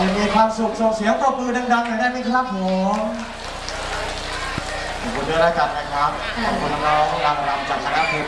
ยังมีความสุขส่งเสียงปรบมือดังๆหน่อยได้ไหมครับผมขอบคุณด้วยแล้วกันนะครับ ขอบคุณน้องๆนางรำจากคณะเพลง